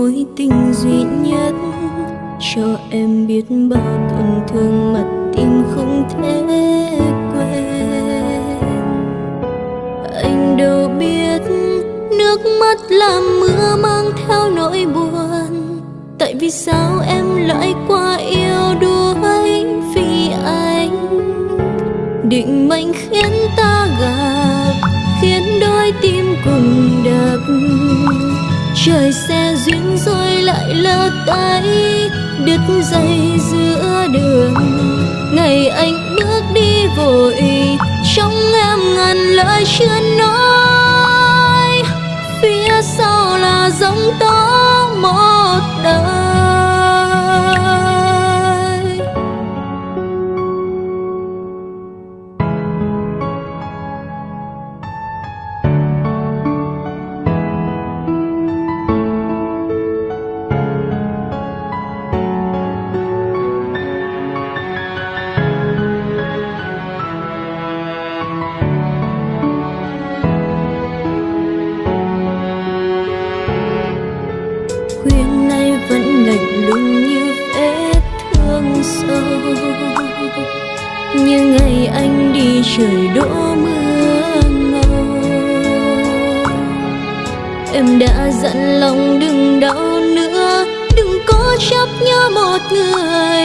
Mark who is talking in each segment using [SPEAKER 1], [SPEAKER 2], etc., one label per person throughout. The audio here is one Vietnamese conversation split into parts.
[SPEAKER 1] mối tình duy nhất. Cho em biết bao tổn thương mà tim không thể quên. Anh đâu biết nước mắt làm mưa mang theo nỗi buồn. Tại vì sao em lại qua yêu đuối vì anh? Định mệnh khiến ta gặp, khiến đôi tim cùng đập. Trời xem lại là tay đứt dây giữa đường. Ngày anh bước đi vội, trong em ngàn lời chưa nói. Phía sau là giông tố một đời. Lùng như vết thương sâu. Như ngày anh đi trời đổ mưa ngâu. Em đã dặn lòng đừng đau nữa, đừng có chấp nhớ một người.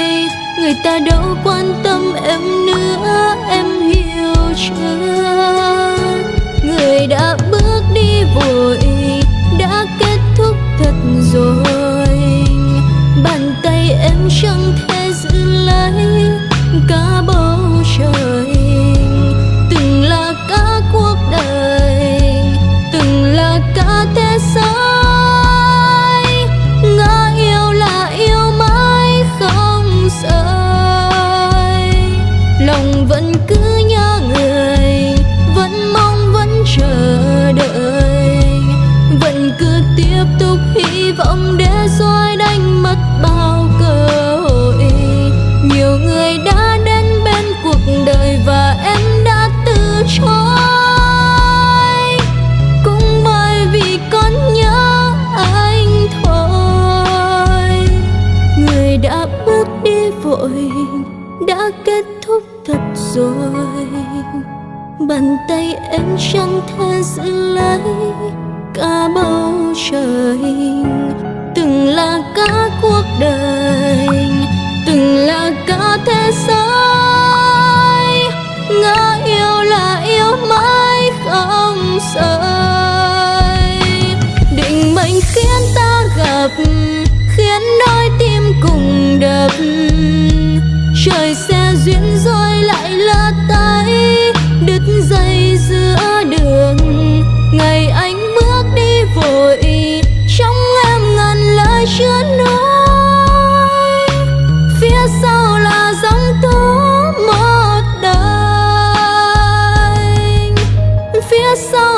[SPEAKER 1] Người ta đâu quan tâm em nữa, em hiểu chưa? Người đã bước đi vội lòng vẫn cứ nhớ người, vẫn mong vẫn chờ đợi. Vẫn cứ tiếp tục hy vọng để rồi đánh mất bao cơ hội. Nhiều người đã đến bên cuộc đời và em đã từ chối. Cũng bởi vì con nhớ anh thôi. Người đã bước đi vội, đã kết rồi. Bàn tay em chẳng thể giữ lấy cả bầu trời. Từng là cả cuộc đời, từng là cả thế giới. Ngỡ yêu là yêu mãi không rời. Định mệnh khiến ta gặp dưới đường. Ngày anh bước đi vội, trong em ngàn lời chưa nói phía sau là dòng tơ một đời. Phía sau